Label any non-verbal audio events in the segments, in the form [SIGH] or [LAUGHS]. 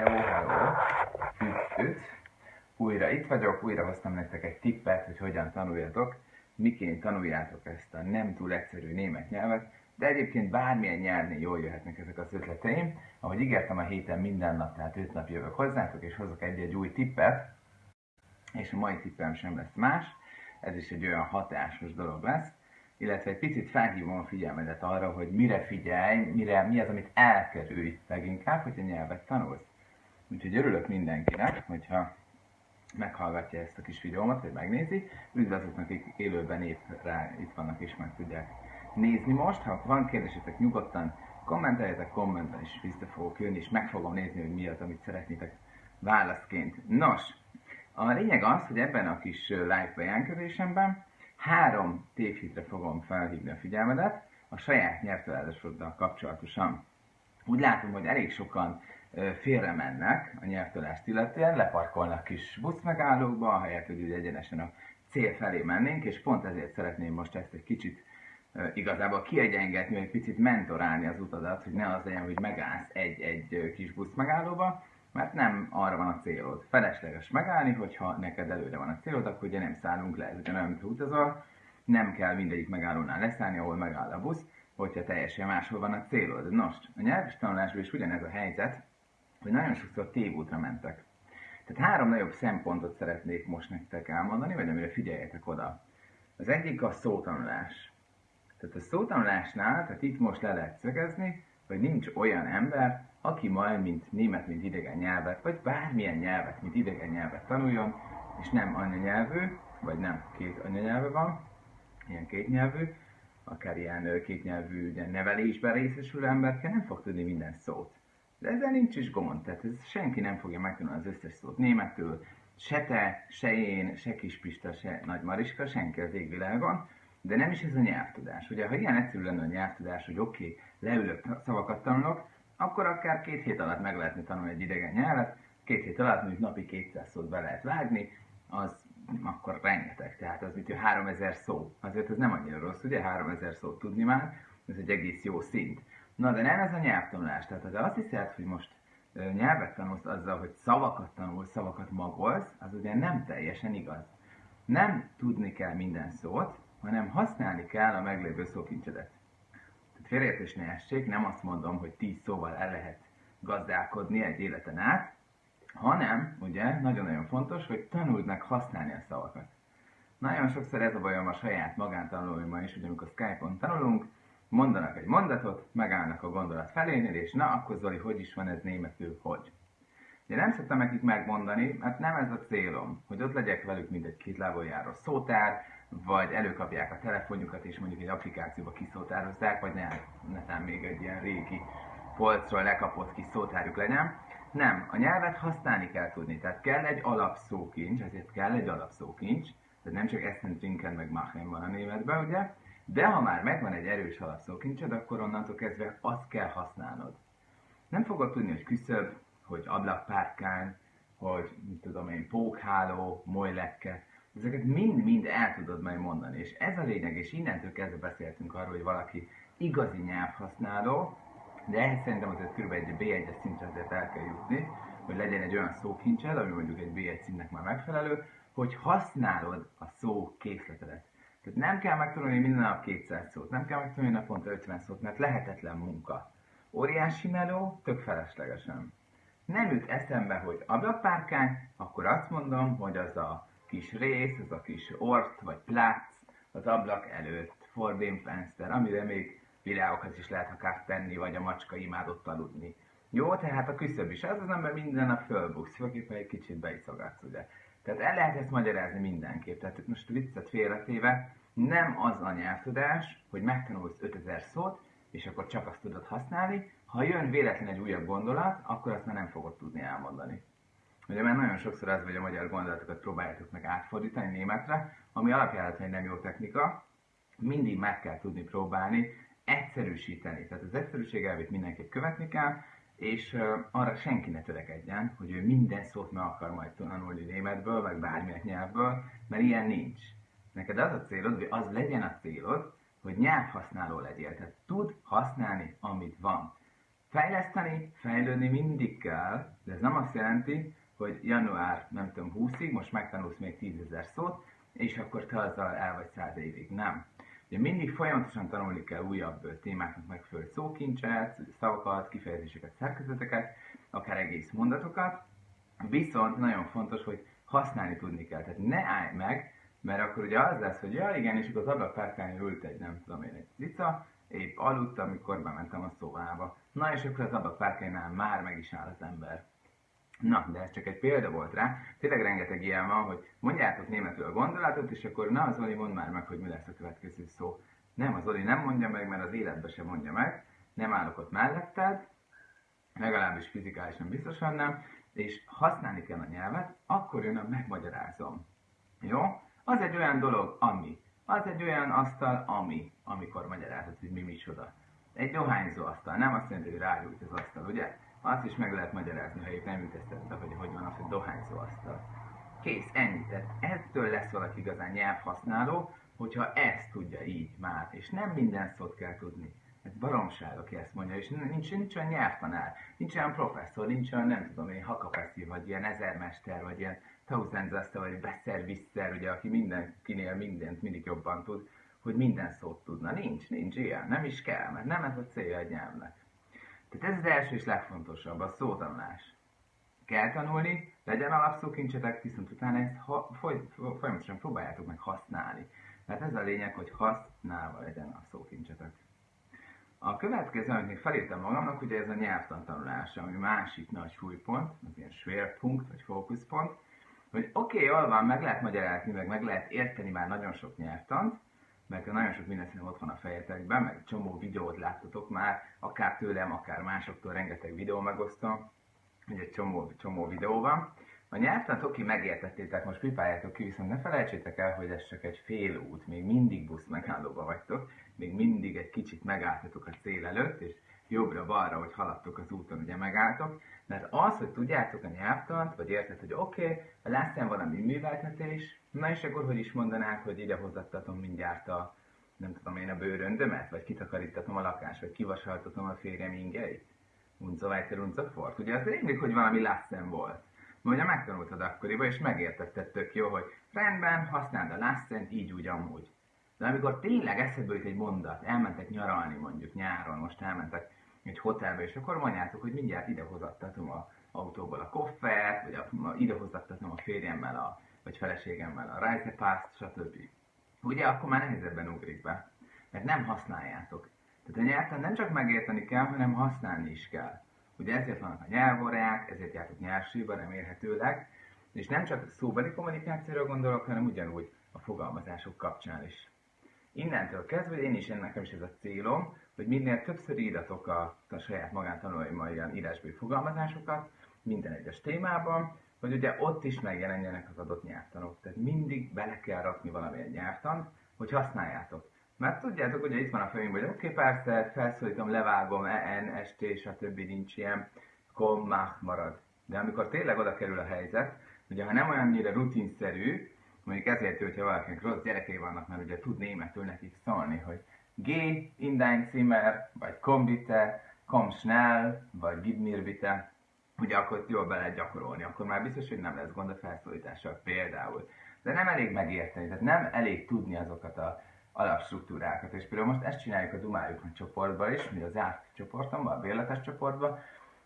Hello, hello! Üt, üt! Újra itt vagyok, újra hoztam nektek egy tippet, hogy hogyan tanuljatok, miként tanuljátok ezt a nem túl egyszerű német nyelvet, de egyébként bármilyen nyelvnél jól jöhetnek ezek az ötleteim. Ahogy ígértem a héten minden nap, tehát öt nap jövök hozzátok, és hozok egy-egy új tippet, és a mai tippem sem lesz más, ez is egy olyan hatásos dolog lesz, illetve egy picit felhívom a figyelmedet arra, hogy mire figyelj, mire, mi az, amit elkerülj leginkább, hogyha nyelvet tanulsz. Úgyhogy örülök mindenkinek, hogyha meghallgatja ezt a kis videómat, vagy megnézi. Üdv azoknak, akik élőben épp rá itt vannak és meg tudják nézni most. Ha van kérdésetek, nyugodtan kommenteljetek kommentben, és vissza fogok jönni, és meg fogom nézni, hogy mi az, amit szeretnétek válaszként. Nos, a lényeg az, hogy ebben a kis live bejelentkezésemben három tévhitre fogom felhívni a figyelmedet a saját nyelvtalálásoddal kapcsolatosan. Úgy látom, hogy elég sokan félre mennek a nyelvtalást illetően, leparkolnak kis buszmegállókba, ahelyett, hogy egyenesen a cél felé mennénk, és pont ezért szeretném most ezt egy kicsit igazából kiegyengetni, egy picit mentorálni az utadat, hogy ne az legyen, hogy megállsz egy-egy kis buszmegállóba, mert nem arra van a célod. Felesleges megállni, hogyha neked előre van a célod, akkor ugye nem szállunk le, ez ugyanolyan, mint utazol, nem kell mindegyik megállónál leszállni, ahol megáll a busz, hogyha teljesen máshol van a célod. Nos, a nyelvis tanulásban is ugyanez a helyzet, hogy nagyon sokszor tévútra mentek. Tehát három nagyobb szempontot szeretnék most nektek elmondani, vagy amire figyeljetek oda. Az egyik a szótanulás. Tehát a szótanulásnál, tehát itt most le lehet szögezni, hogy nincs olyan ember, aki majd, mint német, mint idegen nyelvet, vagy bármilyen nyelvet, mint idegen nyelvet tanuljon, és nem anyanyelvű, vagy nem két anyanyelve van, ilyen kétnyelvű, akár ilyen kétnyelvű ugye, nevelésben részesülő emberke nem fog tudni minden szót. De ezzel nincs is gond, tehát ez senki nem fogja megtanulni az összes szót németül, se te, se én, se Kispista, se Nagy Mariska, senki az égvilágon, de nem is ez a nyelvtudás. Ugye, ha ilyen egyszerű lenne a nyelvtudás, hogy oké, okay, leülök, szavakat tanulok, akkor akár két hét alatt meg lehetne tanulni egy idegen nyelvet, két hét alatt mondjuk napi 200 szót be lehet vágni, az akkor rengeteg, tehát az mint 3000 szó. Azért ez nem annyira rossz, ugye 3000 szót tudni már, ez egy egész jó szint. Na de nem ez a nyelvtanulás, tehát ha azt hiszed, hogy most nyelvet tanulsz azzal, hogy szavakat tanulsz, szavakat magolsz, az ugye nem teljesen igaz. Nem tudni kell minden szót, hanem használni kell a meglévő szókincsedet. Tehát félreértés ne essék, nem azt mondom, hogy 10 szóval el lehet gazdálkodni egy életen át, hanem, ugye, nagyon-nagyon fontos, hogy tanuld meg használni a szavakat. Nagyon sokszor ez a bajom a saját magántanulóimmal is, hogy amikor Skype-on tanulunk, mondanak egy mondatot, megállnak a gondolat felénél, és na, akkor Zoli, hogy is van ez németül, hogy? Ugye nem szoktam nekik megmondani, mert nem ez a célom, hogy ott legyek velük, mint egy két lábon járó szótár, vagy előkapják a telefonjukat, és mondjuk egy applikációba kiszótározzák, vagy ne, netán még egy ilyen régi polcról lekapott kis szótárjuk legyen. Nem, a nyelvet használni kell tudni, tehát kell egy alapszókincs, ezért kell egy alapszókincs, tehát nem csak Essen, Trinken, meg Machen van a németben, ugye? De ha már megvan egy erős alapszókincsed, akkor onnantól kezdve azt kell használnod. Nem fogod tudni, hogy küszöb, hogy ablakpárkány, hogy mit tudom én, pókháló, molylekke, ezeket mind-mind el tudod majd mondani. És ez a lényeg, és innentől kezdve beszéltünk arról, hogy valaki igazi nyelvhasználó, de ehhez szerintem azért kb. egy B1-es szintre azért el kell jutni, hogy legyen egy olyan szókincsed, ami mondjuk egy B1 szintnek már megfelelő, hogy használod a szó készletedet. Tehát nem kell megtanulni minden nap 200 szót, nem kell megtanulni naponta 50 szót, mert lehetetlen munka. Óriási meló, tök feleslegesen. Nem jut eszembe, hogy ablakpárkány, akkor azt mondom, hogy az a kis rész, az a kis ort vagy plác az ablak előtt, fordén fenster, amire még virágokat is lehet akár tenni, vagy a macska imádott aludni. Jó, tehát a küszöb is az az ember minden nap fölbuksz, főképpen egy kicsit beiszogatsz, ugye. Tehát el lehet ezt magyarázni mindenképp. Tehát most viccet félretéve, nem az a nyelvtudás, hogy megtanulsz 5000 szót, és akkor csak azt tudod használni. Ha jön véletlen egy újabb gondolat, akkor azt már nem fogod tudni elmondani. Ugye mert nagyon sokszor az, hogy a magyar gondolatokat próbáljátok meg átfordítani németre, ami alapjáraton egy nem jó technika, mindig meg kell tudni próbálni egyszerűsíteni. Tehát az egyszerűség elvét mindenképp követni kell, és arra senki ne törekedjen, hogy ő minden szót meg akar majd tanulni németből, vagy bármilyen nyelvből, mert ilyen nincs. Neked az a célod, hogy az legyen a célod, hogy nyelvhasználó legyél. Tehát tud használni, amit van. Fejleszteni, fejlődni mindig kell, de ez nem azt jelenti, hogy január, nem tudom, 20-ig, most megtanulsz még 10 ezer szót, és akkor te azzal el vagy száz évig. Nem. Ugye mindig folyamatosan tanulni kell újabb témáknak megfelelő szókincset, szavakat, kifejezéseket, szerkezeteket, akár egész mondatokat, viszont nagyon fontos, hogy használni tudni kell. Tehát ne állj meg, mert akkor ugye az lesz, hogy ja igen, és akkor az ablakpárkányon ült egy, nem tudom én, egy cica, épp aludt, amikor bementem a szobába. Na és akkor az ablakpárkánynál már meg is áll az ember. Na, de ez csak egy példa volt rá. Tényleg rengeteg ilyen van, hogy mondjátok németül a gondolatot, és akkor na, az Oli mond már meg, hogy mi lesz a következő szó. Nem, az Oli nem mondja meg, mert az életbe sem mondja meg. Nem állok ott melletted, legalábbis fizikálisan biztosan nem, és használni kell a nyelvet, akkor jön a megmagyarázom. Jó? Az egy olyan dolog, ami. Az egy olyan asztal, ami, amikor magyarázod, hogy mi micsoda. Egy dohányzó asztal, nem azt jelenti, hogy rágyújt az asztal, ugye? Azt is meg lehet magyarázni, ha épp nem ütesztette, hogy hogy van az, hogy dohányzó asztal. Kész, ennyi. Tehát ettől lesz valaki igazán nyelvhasználó, hogyha ezt tudja így már, és nem minden szót kell tudni. Ez baromság, aki ezt mondja, és nincs, nincs olyan nyelvtanár, nincs olyan professzor, nincs olyan, nem tudom én, hakapeszi, vagy ilyen ezermester, vagy ilyen Tausendzaste, vagy Besser Visser, ugye, aki mindenkinél mindent mindig jobban tud, hogy minden szót tudna. Nincs, nincs ilyen, nem is kell, mert nem ez a célja a nyelvnek. Tehát ez az első és legfontosabb, a szótanulás. Kell tanulni, legyen alapszókincsetek, viszont utána ezt ha, foly, folyamatosan próbáljátok meg használni. Tehát ez a lényeg, hogy használva legyen a szókincsetek. A következő, amit még felírtam magamnak, ugye ez a nyelvtantanulás, ami másik nagy súlypont, az ilyen schwerpunkt vagy fókuszpont, hogy oké, okay, jól van, meg lehet magyarázni, meg meg lehet érteni már nagyon sok nyelvtant, mert nagyon sok minden ott van a fejetekben, meg csomó videót láttatok már, akár tőlem, akár másoktól rengeteg videó megosztom, ugye csomó, csomó videó van. A nyelvtant oké, megértettétek, most pipáljátok ki, viszont ne felejtsétek el, hogy ez csak egy fél út, még mindig busz megállóba vagytok, még mindig egy kicsit megálltatok a cél előtt, és jobbra-balra, hogy haladtok az úton, ugye megálltok, mert az, hogy tudjátok a nyelvtant, vagy érted, hogy oké, okay, lesz valami műveltetés, na és akkor hogy is mondanák, hogy ide hozattatom mindjárt a, nem tudom én, a bőröndömet, vagy kitakarítatom a lakást, vagy kivasaltatom a férjem ingeit. Unza weiter, unza fort. Ugye az rémlik, hogy valami lassen volt. Mondja, megtanultad akkoriban, és megértetted tök jó, hogy rendben, használd a lassen így úgy amúgy. De amikor tényleg eszedbe jut egy mondat, elmentek nyaralni mondjuk nyáron, most elmentek egy hotelbe, és akkor mondjátok, hogy mindjárt idehozattatom a autóból a koffert, vagy a, idehozattatom a férjemmel, a, vagy feleségemmel a reisepass, stb. Ugye akkor már nehezebben ugrik be, mert nem használjátok. Tehát a nyelvtan nem csak megérteni kell, hanem használni is kell. Ugye ezért vannak a nyelvóráják, ezért jártok nyelvsűba remélhetőleg, és nem csak szóbeli kommunikációra gondolok, hanem ugyanúgy a fogalmazások kapcsán is. Innentől kezdve én is, nekem is ez a célom, hogy minél többször írjatok a, a saját magántanulmányban ilyen írásbeli fogalmazásokat, minden egyes témában, hogy ugye ott is megjelenjenek az adott nyelvtanok. Tehát mindig bele kell rakni valamilyen nyelvtant, hogy használjátok. Mert tudjátok, ugye itt van a fejünkben, hogy oké, okay, persze, felszólítom, levágom, en, st, stb. nincs ilyen, kom, mach marad. De amikor tényleg oda kerül a helyzet, ugye ha nem olyannyira rutinszerű, mondjuk ezért, hogyha valakinek rossz gyerekei vannak, mert ugye tud németül nekik szólni, hogy Geh in dein Zimmer, vagy komm bitte, komm schnell, vagy gib ugye akkor jól be gyakorolni, akkor már biztos, hogy nem lesz gond a felszólítással például. De nem elég megérteni, tehát nem elég tudni azokat a alapstruktúrákat. És például most ezt csináljuk a Dumájukon csoportban is, mi az zárt csoportomban, a bérletes csoportban,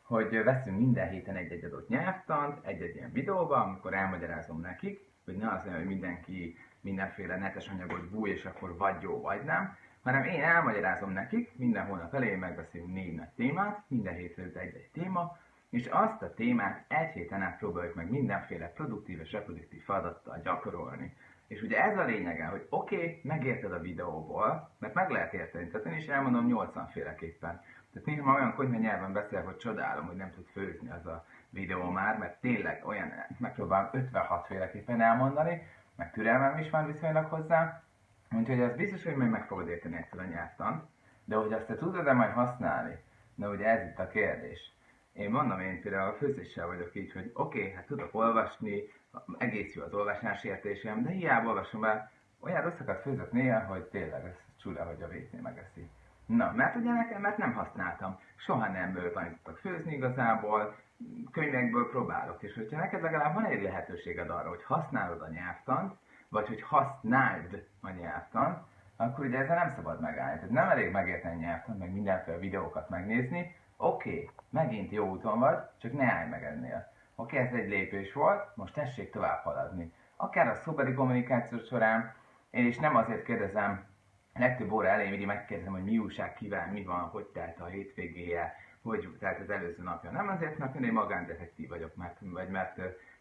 hogy veszünk minden héten egy-egy adott nyelvtant, egy-egy ilyen videóban, amikor elmagyarázom nekik, hogy ne az hogy mindenki mindenféle netes anyagot búj, és akkor vagy jó, vagy nem, hanem én elmagyarázom nekik, minden hónap elején megbeszélünk négy nagy témát, minden hétre egy-egy téma, és azt a témát egy héten át próbáljuk meg mindenféle produktív és reproduktív feladattal gyakorolni. És ugye ez a lényege, hogy oké, okay, megérted a videóból, mert meg lehet érteni, tehát én is elmondom 80 féleképpen. Tehát néha olyan konyha nyelven beszél, hogy csodálom, hogy nem tud főzni az a videó már, mert tényleg olyan, megpróbálom 56 féleképpen elmondani, meg türelmem is van viszonylag hozzá, Úgyhogy az biztos, hogy majd meg fogod érteni egyszer a nyelvtant, de hogy azt te tudod-e majd használni? Na ugye ez itt a kérdés. Én mondom, én például a főzéssel vagyok így, hogy oké, okay, hát tudok olvasni, egész jó az olvasás értésem, de hiába olvasom el, olyan rosszakat főzök néha, hogy tényleg ez csúra, hogy a vécé megeszi. Na, mert ugye nekem, mert nem használtam. Soha nem tanítottak főzni igazából, könyvekből próbálok. És hogyha neked legalább van egy lehetőséged arra, hogy használod a nyelvtant, vagy hogy használd a nyelvtant, akkor ugye ezzel nem szabad megállni. Tehát nem elég megérteni nyelvtant, meg mindenféle videókat megnézni. Oké, okay, megint jó úton vagy, csak ne állj meg ennél. Oké, ez egy lépés volt, most tessék tovább haladni. Akár a szóbeli kommunikáció során, én is nem azért kérdezem, legtöbb óra elején mindig megkérdezem, hogy mi újság, kivel, mi van, hogy telt a hétvégéje, hogy telt az előző napja. Nem azért, mert én egy magándetektív vagyok, mert, vagy mert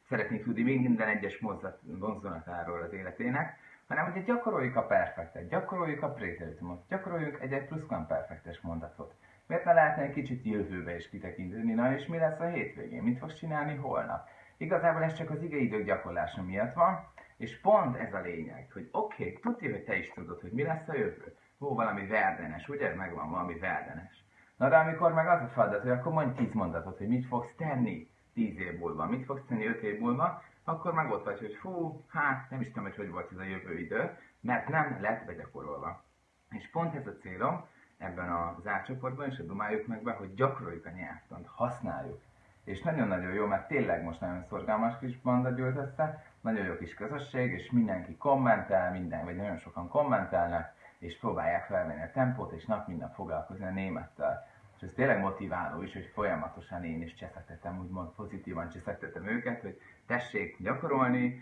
szeretnék tudni minden egyes mozzat, mozzanatáról az életének, hanem hogy gyakoroljuk a perfektet, gyakoroljuk a préteritumot, gyakoroljuk egy-egy pluszkvamperfektes mondatot. Miért ne lehetne egy kicsit jövőbe is kitekinteni, na és mi lesz a hétvégén, mit fogsz csinálni holnap? Igazából ez csak az igeidők gyakorlása miatt van, és pont ez a lényeg, hogy oké, okay, tudja, hogy te is tudod, hogy mi lesz a jövő. Ó, valami verdenes, ugye? Megvan valami verdenes. Na de amikor meg az a feladat, hogy akkor mondj tíz mondatot, hogy mit fogsz tenni tíz év múlva, mit fogsz tenni öt év múlva, akkor meg ott vagy, hogy fú, hát nem is tudom, hogy hogy volt ez a jövő idő, mert nem lett begyakorolva. És pont ez a célom ebben a zárcsoportban, és dumáljuk meg be, hogy gyakoroljuk a nyelvtant, használjuk. És nagyon-nagyon jó, mert tényleg most nagyon szorgalmas kis banda gyűlt össze, nagyon jó kis közösség, és mindenki kommentel, minden, vagy nagyon sokan kommentelnek, és próbálják felvenni a tempót, és nap minden foglalkozni a némettel. És ez tényleg motiváló is, hogy folyamatosan én is cseszektetem, úgymond pozitívan cseszektetem őket, hogy tessék gyakorolni,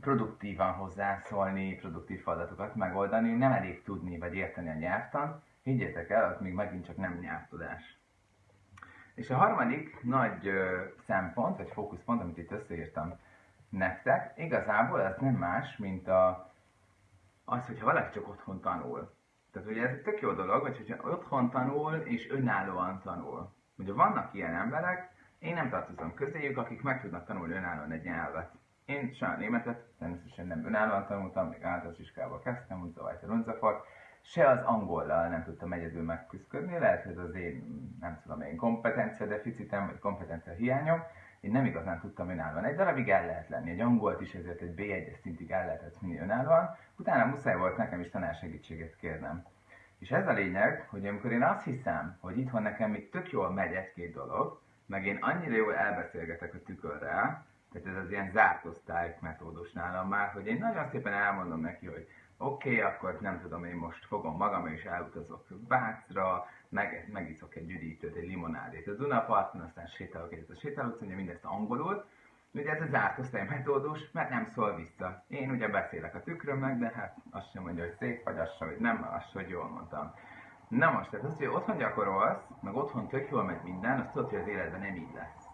produktívan hozzászólni, produktív feladatokat megoldani, nem elég tudni vagy érteni a nyelvtan, higgyétek el, az még megint csak nem nyelvtudás. És a harmadik nagy szempont, vagy fókuszpont, amit itt összeírtam nektek, igazából ez nem más, mint a, az, hogyha valaki csak otthon tanul. Tehát ugye ez egy tök jó dolog, hogy hogyha otthon tanul és önállóan tanul. Ugye vannak ilyen emberek, én nem tartozom közéjük, akik meg tudnak tanulni önállóan egy nyelvet. Én sem németet természetesen nem önállóan tanultam, még általános iskába kezdtem, úgy weiter und so fort. Se az angollal nem tudtam egyedül megküzdködni, lehet, hogy az én, nem tudom én, kompetencia deficitem, vagy kompetencia hiányom, én nem igazán tudtam önállóan. Egy darabig el lehet lenni, egy angolt is ezért egy B1-es szintig el lehetett vinni önállóan, utána muszáj volt nekem is tanársegítséget kérnem. És ez a lényeg, hogy amikor én azt hiszem, hogy itthon nekem még tök jól megy egy-két dolog, meg én annyira jól elbeszélgetek a tükörrel, tehát ez az ilyen zárt osztály metódus nálam már, hogy én nagyon szépen elmondom neki, hogy oké, okay, akkor nem tudom, én most fogom magam és elutazok Vácra, meg, megiszok egy üdítőt, egy limonádét a Dunaparton, aztán sétálok egyet a sétálót, ugye mindezt angolul. Ugye ez a zárt osztály metódus, mert nem szól vissza. Én ugye beszélek a tükrömnek, de hát azt sem mondja, hogy szép vagy, azt sem, hogy nem, azt hogy jól mondtam. Na most, tehát az, hogy otthon gyakorolsz, meg otthon tök jól megy minden, azt tudod, hogy az életben nem így lesz.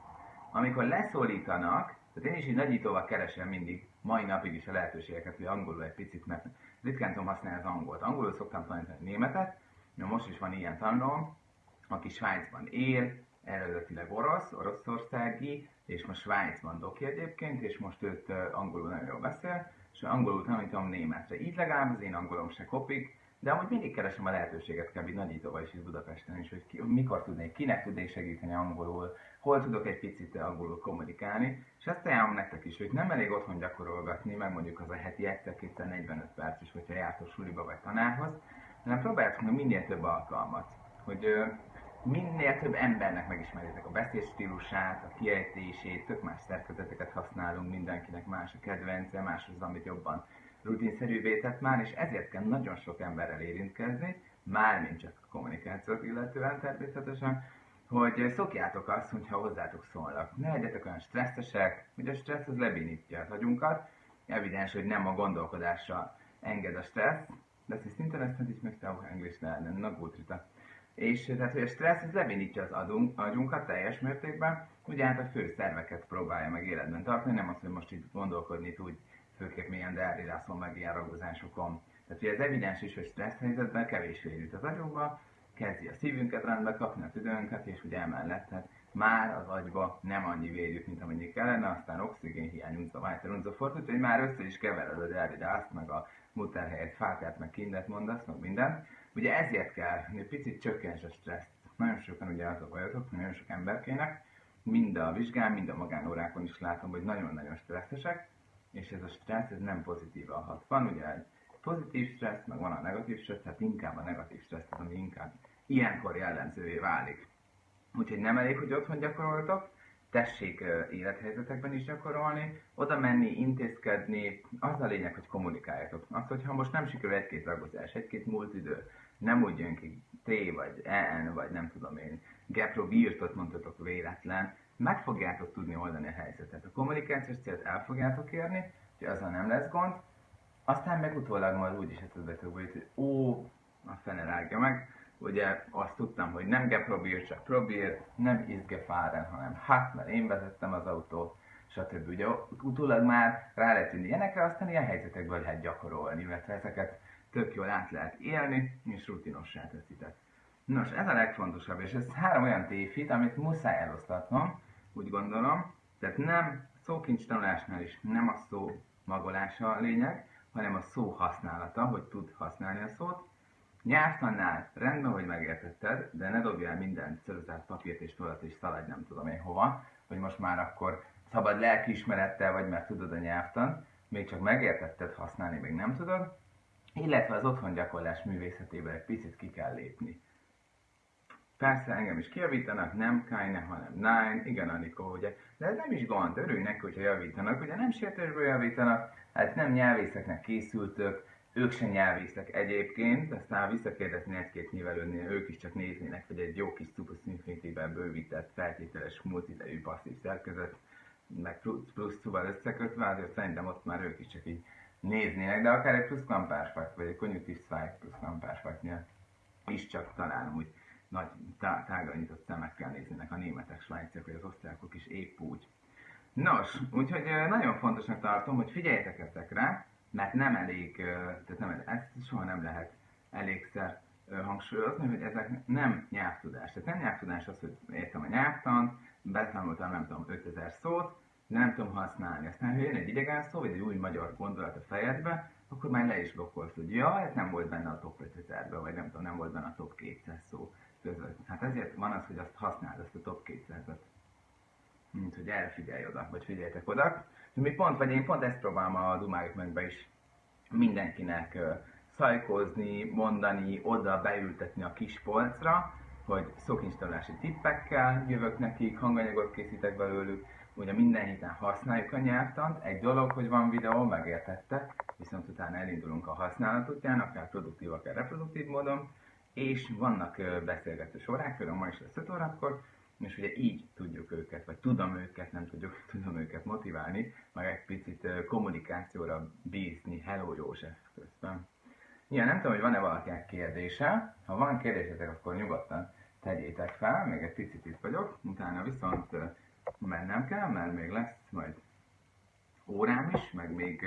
Amikor leszólítanak, tehát én is így nagyítóval keresem mindig, mai napig is a lehetőségeket, hogy angolul egy picit, mert ritkán tudom használni az angolt. Angolul szoktam tanítani németet, Na most is van ilyen tanulom, aki Svájcban él, eredetileg orosz, oroszországi, és most Svájcban doki egyébként, és most őt angolul nagyon jól beszél, és angolul tanítom németre. Így legalább az én angolom se kopik, de amúgy mindig keresem a lehetőséget kb. nagyítóval is itt Budapesten is, hogy ki, mikor tudnék, kinek tudnék segíteni angolul, hol tudok egy picit angolul kommunikálni, és ezt ajánlom nektek is, hogy nem elég otthon gyakorolgatni, meg mondjuk az a heti egyszer 45 perc is, hogyha jártok suliba vagy tanárhoz, hanem próbáljátok meg minél több alkalmat, hogy minél több embernek megismerjétek a beszédstílusát, a kiejtését, tök más szerkezeteket használunk, mindenkinek más a kedvence, más az, amit jobban rutinszerűvé tett már, és ezért kell nagyon sok emberrel érintkezni, mármint csak a kommunikációt illetően természetesen, hogy szokjátok azt, hogyha hozzátok szólnak. Ne legyetek olyan stresszesek, hogy a stressz az lebénítja az agyunkat, evidens, hogy nem a gondolkodásra enged a stressz, das ist Internet, ich möchte auch Englisch lernen. Na gut, Rita. És tehát, hogy a stressz ez lebénítja az adunk, agyunkat teljes mértékben, ugye hát a fő szerveket próbálja meg életben tartani, nem az, hogy most itt gondolkodni úgy főképp milyen deárirászon meg ilyen ragozásokon. Tehát ugye ez evidens is, hogy stressz helyzetben kevés jut az agyunkba, kezdi a szívünket rendbe kapni, a tüdőnket, és ugye emellett tehát már az agyba nem annyi vér jut, mint amennyi kellene, aztán oxigén hiány, unza, vájter, unza, fort, úgyhogy már össze is kevered a deárirást, meg a muter helyett fákát, meg kindet mondasz, meg minden. Ugye ezért kell, hogy picit csökkents a stresszt. Nagyon sokan ugye az a bajotok, nagyon sok emberkének, mind a vizsgán, mind a magánórákon is látom, hogy nagyon-nagyon stresszesek, és ez a stressz ez nem pozitívan hat. Van ugye egy pozitív stressz, meg van a negatív stressz, tehát inkább a negatív stressz, ami inkább ilyenkor jellemzővé válik. Úgyhogy nem elég, hogy otthon gyakoroltok, tessék élethelyzetekben is gyakorolni, oda menni, intézkedni, az a lényeg, hogy kommunikáljatok. Az, hogyha most nem sikerül egy-két ragozás, egy-két múlt idő, nem úgy jön ki T vagy N, vagy nem tudom én, Gepro virtot mondhatok véletlen, meg fogjátok tudni oldani a helyzetet. A kommunikációs célt el fogjátok érni, hogy azzal nem lesz gond, aztán meg utólag majd úgy is eszedbetek, hogy ó, a fene rágja meg, ugye azt tudtam, hogy nem geprobír, csak probír, nem izgefáren, hanem hát, mert én vezettem az autót, stb. Ugye utólag már rá lehet jönni ilyenekre, aztán ilyen helyzetekből lehet gyakorolni, illetve ezeket tök jól át lehet élni, és rutinossá teszitek. Nos, ez a legfontosabb, és ez három olyan tévhit, amit muszáj elosztatnom, úgy gondolom. Tehát nem szókincs tanulásnál is nem a szó magolása a lényeg, hanem a szó használata, hogy tud használni a szót. Nyelvtannál rendben, hogy megértetted, de ne dobjál minden ceruzát, papírt és tolat és szaladj nem tudom én hova, hogy most már akkor szabad lelkiismerettel vagy, mert tudod a nyelvtan, még csak megértetted használni, még nem tudod, illetve az otthon gyakorlás művészetében egy picit ki kell lépni. Persze engem is kijavítanak, nem Kajne, hanem Nine, igen Anikó, ugye. De ez nem is gond, örülj neki, hogyha javítanak, ugye nem sértésből javítanak, hát nem nyelvészeknek készültök, ők se nyelvészek egyébként, aztán visszakérdezni egy-két nyilvelőnél, ők is csak néznének, hogy egy jó kis Infinity-ben bővített, feltételes multidejű passzív szerkezet, meg plusz, plusz szóval összekötve, azért szerintem ott már ők is csak így néznének, de akár egy plusz kampásfakt, vagy egy konjunktív spike plusz kampásfaktnél is csak talán úgy nagy tá- tágra nyitott szemekkel néznének a németek, svájciak vagy az osztrákok is épp úgy. Nos, úgyhogy nagyon fontosnak tartom, hogy figyeljetek ezekre, mert nem elég, tehát nem, ezt soha nem lehet elégszer hangsúlyozni, hogy ezek nem nyelvtudás. Tehát nem nyelvtudás az, hogy értem a nyelvtant, betanultam nem tudom 5000 szót, nem tudom használni. Aztán, ha jön egy idegen szó, vagy egy új magyar gondolat a fejedbe, akkor már le is blokkolsz, hogy ja, ez nem volt benne a top 5000-ben, vagy nem tudom, nem volt benne a top 200 szó között. Hát ezért van az, hogy azt használd, azt a top 200-at. Mint hogy erre figyelj oda, vagy figyeljetek oda. Mi pont, vagy én pont ezt próbálom a Dumájuk megbe is mindenkinek szajkozni, mondani, oda beültetni a kis polcra, hogy szókincstalási tippekkel jövök nekik, hanganyagot készítek belőlük, ugye minden héten használjuk a nyelvtant, egy dolog, hogy van videó, megértette, viszont utána elindulunk a használat után, akár produktív, akár reproduktív módon, és vannak beszélgetős órák, például ma is lesz 5 órakor, és ugye így tudjuk őket, vagy tudom őket, nem tudjuk, [LAUGHS] tudom őket motiválni, meg egy picit kommunikációra bízni. Hello József közben. Ja, nem tudom, hogy van-e valakinek kérdése. Ha van kérdésetek, akkor nyugodtan tegyétek fel, még egy picit itt vagyok, utána viszont mennem kell, mert még lesz majd órám is, meg még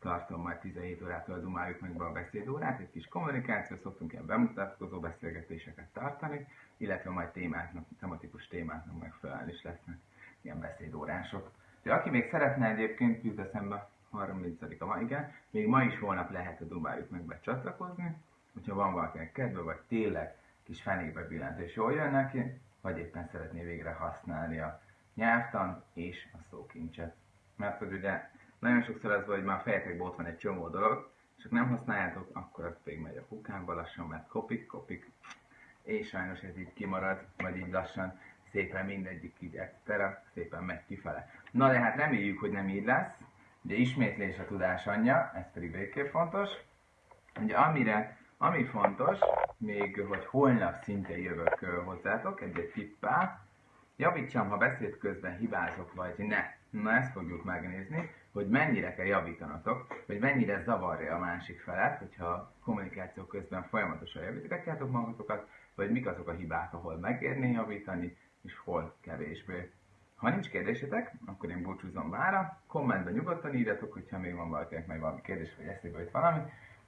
tartom majd 17 órától dumáljuk meg be a beszédórát, egy kis kommunikáció, szoktunk ilyen bemutatkozó beszélgetéseket tartani, illetve majd témáknak, tematikus témáknak megfelelően is lesznek ilyen beszédórások. De aki még szeretne egyébként, jut eszembe 30-a van, igen, még ma is holnap lehet a Dumáljuk meg becsatlakozni, hogyha van valakinek kedve, vagy tényleg kis fenékbe billent és jól jön neki, vagy éppen szeretné végre használni a nyelvtan és a szókincset. Mert hogy ugye nagyon sokszor az van, hogy már fejetekben ott van egy csomó dolog, csak nem használjátok, akkor az még megy a kukába lassan, mert kopik, kopik, és sajnos ez így kimarad, vagy így lassan szépen mindegyik így egyszerre, szépen megy kifele. Na de hát reméljük, hogy nem így lesz. Ugye ismétlés a tudás anyja, ez pedig végképp fontos. Ugye amire, ami fontos, még hogy holnap szintén jövök hozzátok egy-egy tippel, javítsam, ha beszéd közben hibázok, vagy ne. Na ezt fogjuk megnézni, hogy mennyire kell javítanatok, hogy mennyire zavarja a másik felet, hogyha kommunikáció közben folyamatosan javítgatjátok magatokat, vagy mik azok a hibák, ahol megérné javítani, és hol kevésbé. Ha nincs kérdésetek, akkor én búcsúzom mára. Kommentben nyugodtan írjatok, hogyha még van valakinek meg valami kérdés, vagy eszébe jut valami,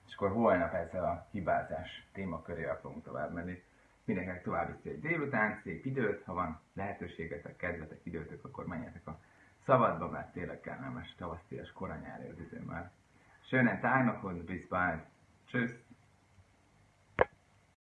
és akkor holnap ezzel a hibázás témakörével fogunk tovább menni. Mindenkinek további szép délután, szép időt, ha van lehetőségetek, kedvetek, időtök, akkor menjetek a szabadba, mert tényleg kellemes tavasztias koranyári az idő már. Schönen Tag noch und bis bald.